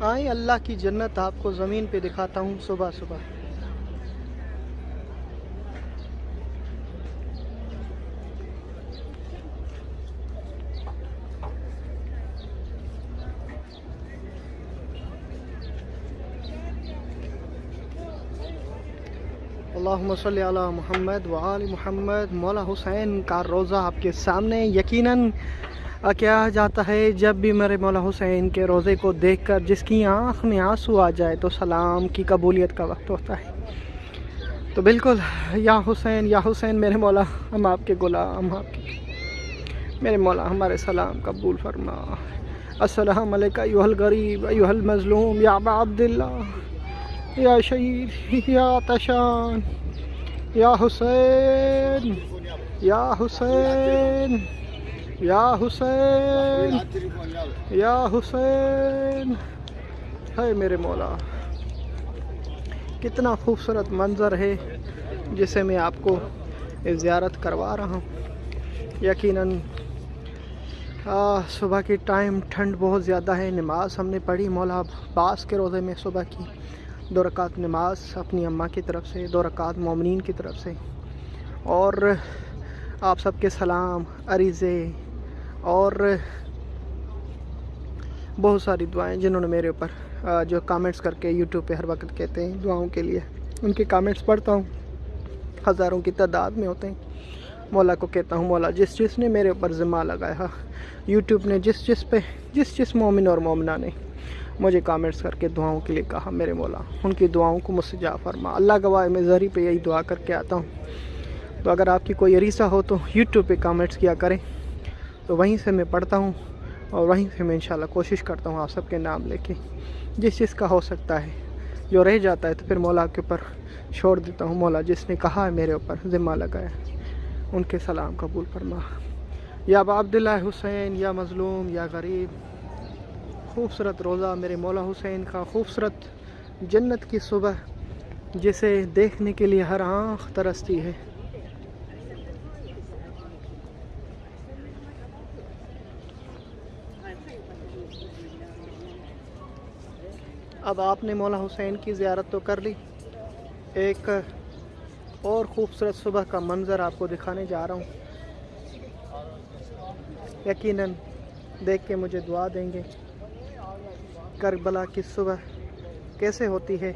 آئیں، اللہ کی جنت آپ کو زمین پہ دکھاتا ہوں صبح صبح۔ اللہم صلی علی محمد وآل محمد، مولا حسین کا روزہ آپ کے سامنے، یقیناً کیا جاتا ہے جب بھی میرے مولا حسین کے روزے کو دیکھ کر جس کی آنکھ میں آنسو آ جائے تو سلام کی قبولیت کا وقت ہوتا ہے۔ تو بالکل، یا حسین یا حسین، میرے مولا، ہم آپ کے غلام آپ کے میرے مولا، ہمارے سلام قبول فرما۔ السلام علیکہ ایوہ الغریب ایوہ المظلوم، یا ابا عبداللہ، یا شہید، یا تشان، یا حسین یا حسین۔ یا حسین یا حسین۔ ہے میرے مولا، کتنا خوبصورت منظر ہے جسے میں آپ کو زیارت کروا رہا ہوں۔ یقیناً صبح کی ٹائم ٹھنڈ بہت زیادہ ہے، نماز ہم نے پڑھی۔ مولا عباس کے روزے میں صبح کی دو رکعت نماز اپنی اماں کی طرف سے، دو رکعت مومنین کی طرف سے۔ اور آپ سب کے سلام، عریضے اور بہت ساری دعائیں جنہوں نے میرے اوپر جو کامنٹس کر کے یوٹیوب پہ ہر وقت کہتے ہیں دعاؤں کے لیے۔ ان کے کامنٹس پڑھتا ہوں، ہزاروں کی تعداد میں ہوتے ہیں۔ مولا کو کہتا ہوں، مولا، جس جس نے میرے اوپر ذمہ لگایا یوٹیوب نے جس جس پہ، جس جس مومن اور مومنہ نے مجھے کامنٹس کر کے دعاؤں کے لیے کہا، میرے مولا، ان کی دعاؤں کو مجھ سے جا فرما۔ اللہ گواہ میں ذریع پہ یہی دعا کر کے آتا ہوں۔ تو اگر آپ کی کوئی عریصہ ہو تو یوٹیوب پہ کامنٹس کیا کریں۔ تو وہیں سے میں پڑھتا ہوں اور وہیں سے میں انشاءاللہ کوشش کرتا ہوں آپ سب کے نام لے کے جس چیز کا ہو سکتا ہے۔ جو رہ جاتا ہے تو پھر مولا کے اوپر چھوڑ دیتا ہوں۔ مولا جس نے کہا ہے میرے اوپر ذمہ لگایا ان کے سلام قبول فرما۔ یا با عبداللہ حسین، یا مظلوم، یا غریب، خوبصورت روزہ میرے مولا حسین کا، خوبصورت جنت کی صبح جسے دیکھنے کے لیے ہر آنکھ ترستی ہے۔ اب آپ نے مولا حسین کی زیارت تو کر لی۔ ایک اور خوبصورت صبح کا منظر آپ کو دکھانے جا رہا ہوں۔ یقیناً دیکھ کے مجھے دعا دیں گے۔ کربلا کی صبح کیسے ہوتی ہے؟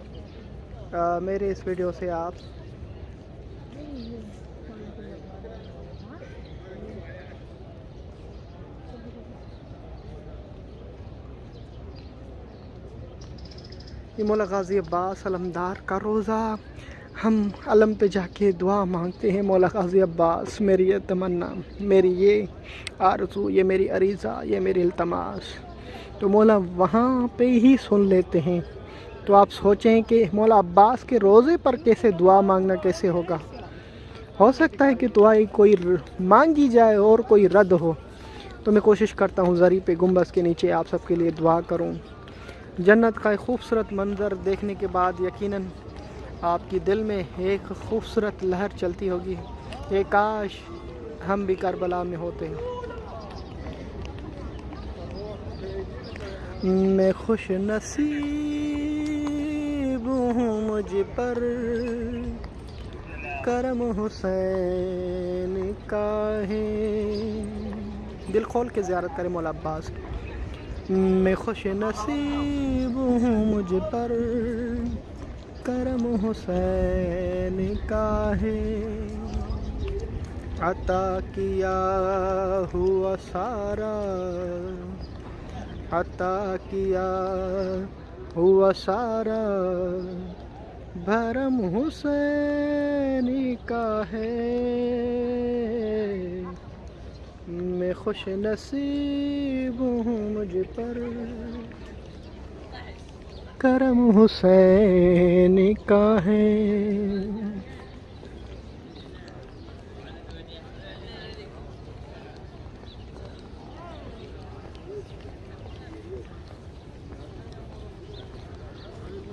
میرے اس ویڈیو سے آپ مولا غازی عباس علمدار کا روزہ۔ ہم علم پہ جا کے دعا مانگتے ہیں، مولا غازی عباس، میری یہ تمنا، میری یہ آرزو، یہ میری عریضہ، یہ میری التماس۔ تو مولا وہاں پہ ہی سن لیتے ہیں۔ تو آپ سوچیں کہ مولا عباس کے روزے پر کیسے دعا مانگنا کیسے ہوگا؟ ہو سکتا ہے کہ دعائی کوئی مانگی جائے اور کوئی رد ہو۔ تو میں کوشش کرتا ہوں ذریع پہ گنبس کے نیچے آپ سب کے لیے دعا کروں۔ جنت کا ایک خوبصورت منظر دیکھنے کے بعد یقیناً آپ کی دل میں ایک خوبصورت لہر چلتی ہوگی۔ کہ کاش ہم بھی کربلا میں ہوتے۔ ہیں میں خوش نصیب ہوں مجھ پر۔ کرم حسین کا ہے دل کھول کے زیارت کرے مولا عباس۔ میں خوش نصیب ہوں مجھ پر۔ کرم حسین کا ہے۔ عطا کیا ہوا سارا۔ عطا کیا ہوا سارا۔ بھرم حسین کا ہے۔ میں خوش نصیب ہوں مجھ پر۔ کرم حسین کا ہے۔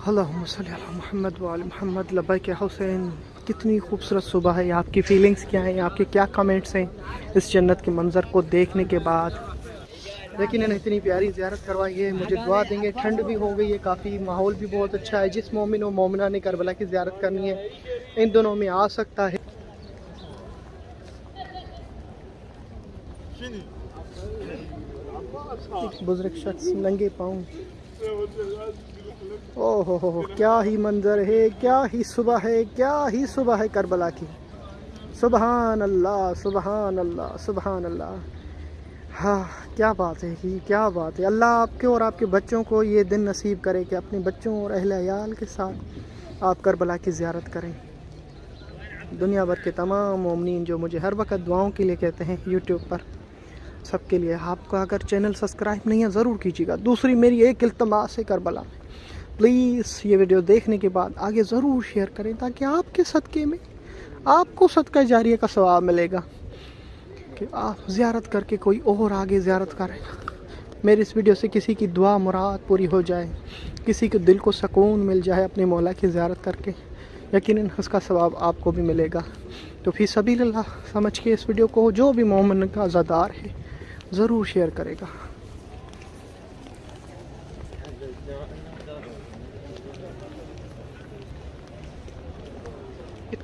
اللہم صلی اللہ محمد وآل محمد، لبیک حسین۔ کتنی خوبصورت صبح ہے، آپ کی فیلنگز کیا ہیں؟ آپ کے کیا کمنٹس ہیں؟ اس جنت کے منظر کو دیکھنے کے بعد۔ یقیناً اتنی پیاری زیارت کروائی ہے مجھے دعا دیں گے، ٹھنڈ بھی ہو گئی ہے کافی، ماحول بھی بہت اچھا ہے۔ جس مومن و مومنہ نے کربلا کی زیارت کرنی ہے، ان دنوں میں آ سکتا ہے۔ بزرگ شخص ننگے پاؤں۔ او ہو ہو کیا ہی منظر ہے، کیا ہی صبح ہے، کیا ہی صبح ہے کربلا کی۔ سبحان اللہ سبحان اللہ سبحان اللہ۔ ہاں کیا بات ہے کہ کیا بات ہے۔ اللہ آپ کے اور آپ کے بچوں کو یہ دن نصیب کرے کہ اپنے بچوں اور اہل عیال کے ساتھ آپ کربلا کی زیارت کریں۔ دنیا بھر کے تمام مومنین جو مجھے ہر وقت دعاؤں کے لیے کہتے ہیں یوٹیوب پر، سب کے لیے آپ کا اگر چینل سبسکرائب نہیں ہے، ضرور کیجیے گا۔ دوسری میری ایک التماس ہے کربلا۔ میں پلیز یہ ویڈیو دیکھنے کے بعد آگے ضرور شیئر کریں تاکہ آپ کے صدقے میں، آپ کو صدقہ جاریہ کا ثواب ملے گا کہ آپ زیارت کر کے کوئی اور آگے زیارت کرے گا میری اس ویڈیو سے کسی کی دعا مراد پوری ہو جائے، کسی کے دل کو سکون مل جائے اپنے مولا کی زیارت کر کے، یقیناً اس کا ثواب آپ کو بھی ملے گا۔ تو فی سبیل اللہ، سمجھ کے اس ویڈیو کو جو بھی مومن کا زدار ہے، ضرور شیئر کرے گا۔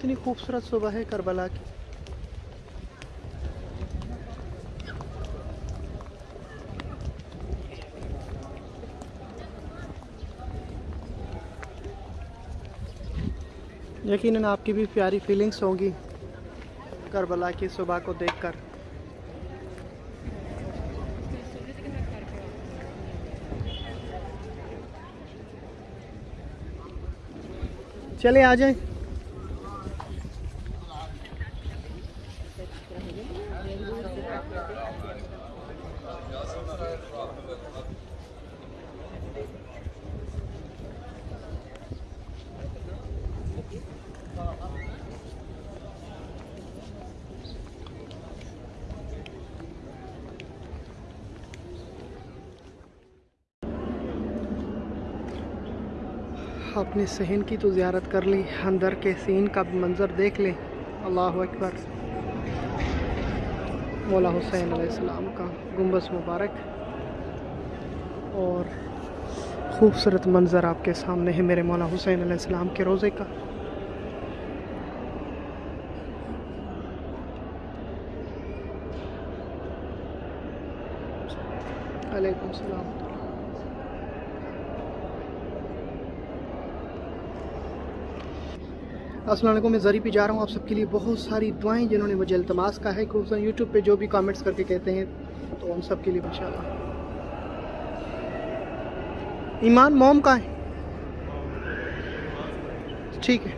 اتنی خوبصورت صبح ہے کربلا کی۔ یقیناً آپ کی بھی پیاری فیلنگس ہوں گی کربلا کی صبح کو دیکھ کر۔ چلے آ جائیں۔ اپنے صحن کی تو زیارت کر لی، اندر کے سین کا بھی منظر دیکھ لیں اللہ اکبر۔ مولا حسین علیہ السلام کا گنبس مبارک۔ اور خوبصورت منظر آپ کے سامنے ہے میرے مولا حسین علیہ السلام کے روزے کا علیکم السلام السلام علیکم، میں زری پہ جا رہا ہوں۔ آپ سب کے لیے بہت ساری دعائیں جنہوں نے مجھے التماس کا ہے، خصوصاً یوٹیوب پہ جو بھی کامنٹس کر کے کہتے ہیں، تو ان سب کے لیے انشاءاللہ۔ ایمان موم کا ہے؟ ٹھیک ہے۔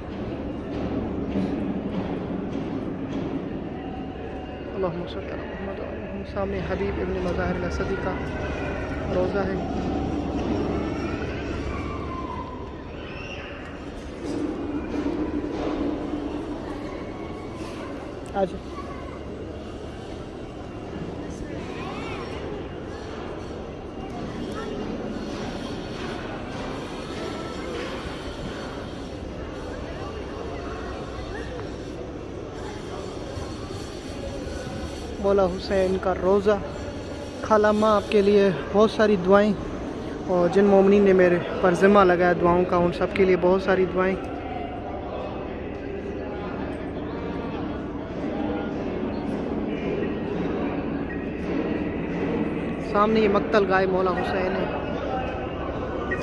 اللہم صلی اللہ علیہ وسلم سامنے حبیب ابن مظاہر الاسدی کا روزہ ہے۔ آج مولا حسین کا روزہ۔ خالہ ماں، آپ کے لیے بہت ساری دعائیں۔ اور جن مومنین نے میرے پر ذمہ لگایا دعاؤں کا، ان سب کے لیے بہت ساری دعائیں۔ سامنے یہ مقتل گائے مولا حسین ہے۔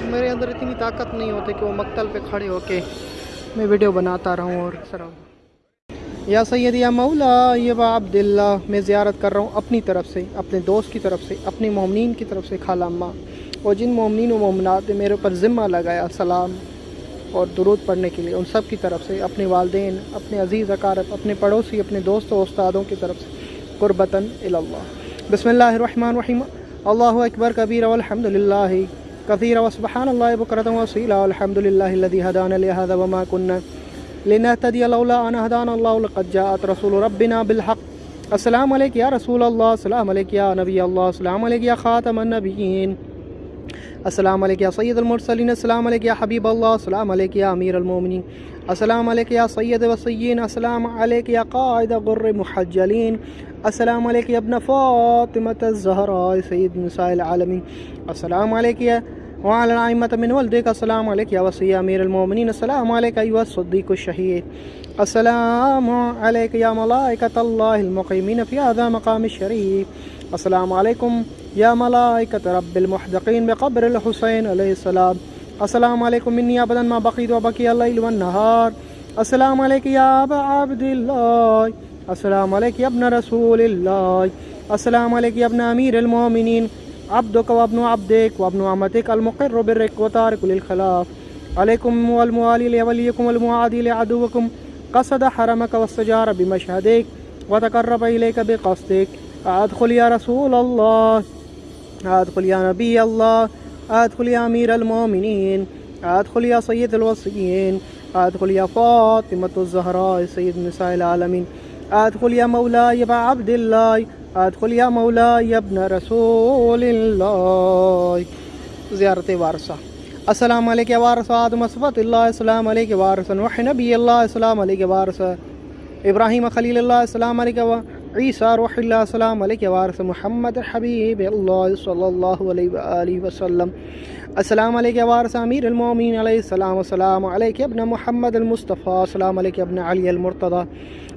میرے اندر اتنی طاقت نہیں ہوتی کہ وہ مقتل پہ کھڑے ہو کے میں ویڈیو بناتا رہوں اور سر۔ یا سید یا مولا یہ عبداللہ، میں زیارت کر رہا ہوں اپنی طرف سے، اپنے دوست کی طرف سے اپنی مومنین کی طرف سے خالہ اماں اور جن مومنین و مومنات نے میرے اوپر ذمہ لگایا سلام اور درود پڑھنے کے لیے، ان سب کی طرف سے، اپنے والدین، اپنے عزیز اقارب، اپنے پڑوسی، اپنے دوست و استادوں کی طرف سے، قربتاً اللہ۔ بسم اللہ الرحمن الرحیم اللہ اکبر کبیر والحمد للہ كثيرا وسبحان الله بكرة وصيلا والحمد لله الذي هدانا لهذا وما كنا لنهتدي لولا أن هدانا الله لقد جاءت رسول ربنا بالحق السلام عليك يا رسول الله السلام عليك يا نبي الله السلام عليك يا خاتم النبيين السلام عليك يا سيد المرسلين السلام عليك يا حبيب الله السلام عليك يا أمير المؤمنين السلام عليك يا سيد الوصيين السلام عليك يا قائد غر محجلين السلام عليك يا ابن فاطمة الزهراء سيد نساء العالمين السلام عليك يا وعلى الأئمة من ولدك السلام عليك يا وصي أمير المؤمنين السلام عليك أيها الصديق الشهيد السلام عليك يا ملائكة الله المقيمين في هذا مقام الشريف السلام عليكم يا ملائكة رب المحدقين بقبر الحسين عليه السلام۔ السلام عليكم مني أبدا ما بقيت وبقي الليل والنهار السلام عليك يا أبا عبد الله السلام عليك يا ابن رسول الله السلام عليك يا ابن أمير المؤمنين عبدك وابن عبدك وابن عمتك المقر بالرك وتارك للخلاف۔ عليكم والموالي لوليكم والمعادي لعدوكم قصد حرمك واستجار بمشهدك وتقرب إليك بقصدك أدخل يا رسول الله أدخل يا نبي الله أدخل يا أمير المؤمنين أدخل يا سيد الوصيين أدخل يا فاطمة الزهراء سيد نساء العالمين أدخل يا مولاي يا عبد الله، أدخل يا مولاي يا ابن رسول الله. زيارة وارثة. السلام عليك يا وارث آدم صفات الله، السلام عليك يا وارث نوح، نبي الله، السلام عليك يا وارث إبراهيم، خليل الله، السلام عليك يا عيسى، روح الله، السلام عليك يا وارث محمد، حبيب الله صلى الله عليه وآله وسلم. السلام عليك يا وارث أمير المؤمنين، عليه السلام والسلام عليك يا ابن محمد المصطفى، السلام عليك يا ابن علي المرتضى.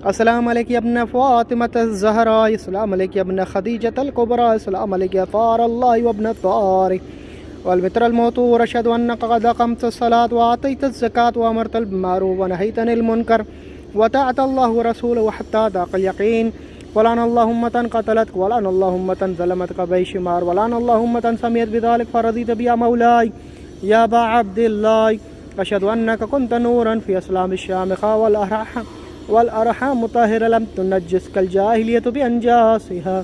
السلام عليك يا ابن فاطمة الزهراء السلام عليك يا ابن خديجة الكبرى السلام عليك يا طار الله وابن والمتر الموتور أشهد أنك قد أقمت الصلاة وأعطيت الزكاة وأمرت بالمعروف ونهيت عن المنكر وطاعت الله ورسوله حتى ذاق اليقين ولعن اللهم قتلتك ولعن اللهم ظلمتك بيشمار ولعن اللهم سميت بذلك فرضيت بيا مولاي يا با عبد الله أشهد أنك كنت نورا في أسلام الشامخة والأرحام والأرحام مطهرة لم تنجسك الجاهلية بأنجاسها.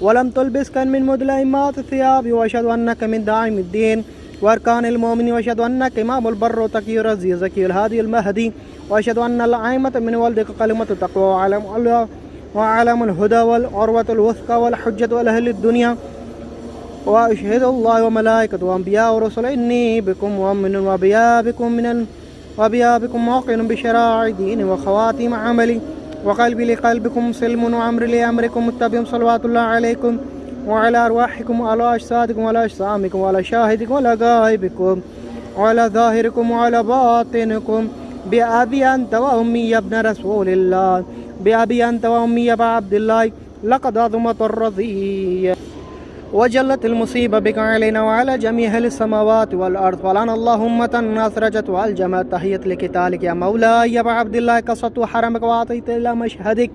ولم تلبسك من مدلئمات الثياب، وأشهد أنك من داعم الدين. وأركان المؤمن، وأشهد أنك إمام البر، وتقي الرزي زكي الهادي المهدي. وأشهد أن العائمة من ولدك كلمة التقوى وعلم وعلم الهدى والعروة الوثقى، والحجة والأهل الدنيا. وأشهد الله وملائكته، وأنبياء ورسل، إني بكم مؤمن وبيا بكم من وبيا بكم موقن بشراع دين وخواتيم عملي وقلبي لقلبكم سلم وعمر لأمركم متبع صلوات الله عليكم، وعلى أرواحكم وعلى أجسادكم وعلى أجسامكم وعلى شاهدكم وعلى غائبكم وعلى ظاهركم وعلى باطنكم. بأبي أنت وأمي يا ابن رسول الله. بأبي أنت وأمي يا عبد الله. لقد عظمت الرضي وجلت المصيبة بك علينا وعلى جميع السماوات والأرض. ولعن اللهم أسرجت والجمعت تحية لكتالك يا مولاي، يا عبد الله، قصدت حرمك وأعطيت إلى مشهدك،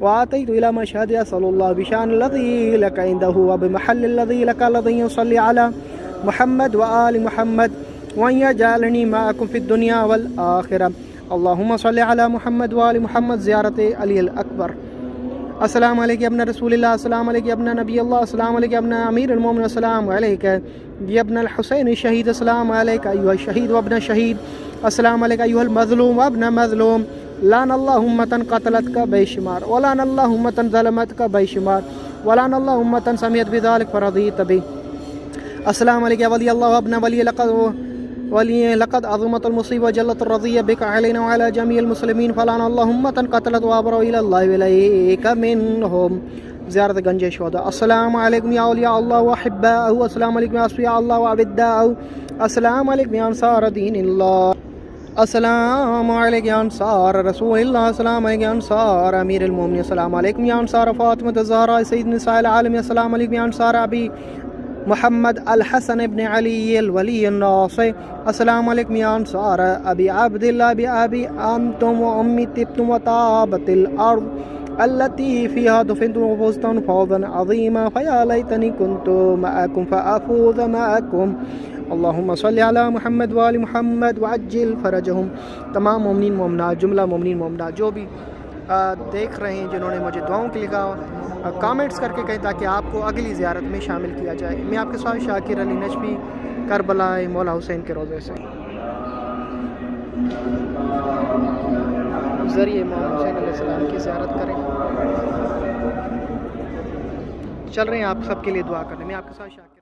وأعطيت إلى مشهد أسأل الله بشان الذي لك عنده وبمحل الذي لك، الذي يصلي على محمد وآل محمد، وأن يجعلني معكم في الدنيا والآخرة. اللهم صل على محمد وآل محمد، زيارة علي الأكبر. السلام عليك يا ابن رسول الله السلام عليك يا ابن نبي الله السلام عليك يا ابن أمير المؤمنين السلام عليك يا ابن الحسين الشهيد السلام عليك أيها الشهيد وابن الشهيد السلام عليك أيها المظلوم وابن مظلوم۔ لعن الله أمة قتلتك بيشمار ولعن الله أمة ظلمتك بيشمار ولعن الله أمة سميت بذلك فرضيت به السلام عليك يا ولي الله وابن ولي لقد ولي لقد عظمت المصيبة وجلت الرضية بك علينا وعلى جميع المسلمين فلعن اللهم قتلت وابروا إلى الله إليك منهم زيارة گنج شهداء السلام عليكم يا أولياء الله وأحباءه السلام عليكم يا أصفياء الله وأعبداءه السلام عليكم يا أنصار دين الله السلام عليكم يا أنصار رسول الله السلام عليكم يا أنصار أمير المؤمنين السلام عليكم يا أنصار فاطمة الزهراء سيد نساء العالم السلام عليكم يا أنصار أبي محمد الحسن بن علي الولي الناصر. السلام عليكم يا أنصار أبي عبد الله بأبي أنتم وأمي تبتم و وطابت الأرض التي فيها دفنتم وفزتم فوزا عظيما فيا ليتني كنت معكم فأفوز معكم اللهم صل على محمد وآل محمد وعجل فرجهم. تمام مومنین، مومنات، جملہ مومنین، مومنات، جو بھی دیکھ رہے ہیں جنہوں نے مجھے دعاؤں کے لکھا کامنٹس کر کے کہیں تاکہ آپ کو اگلی زیارت میں شامل کیا جائے۔ میں آپ کے ساتھ شاکر علی نجفی، کربلا مولا حسین کے روزے سے۔ ذریعے مولا حسین علیہ السلام کی زیارت کریں۔ چل رہے ہیں آپ سب کے لیے دعا کرنے۔ میں آپ کے ساتھ شاکر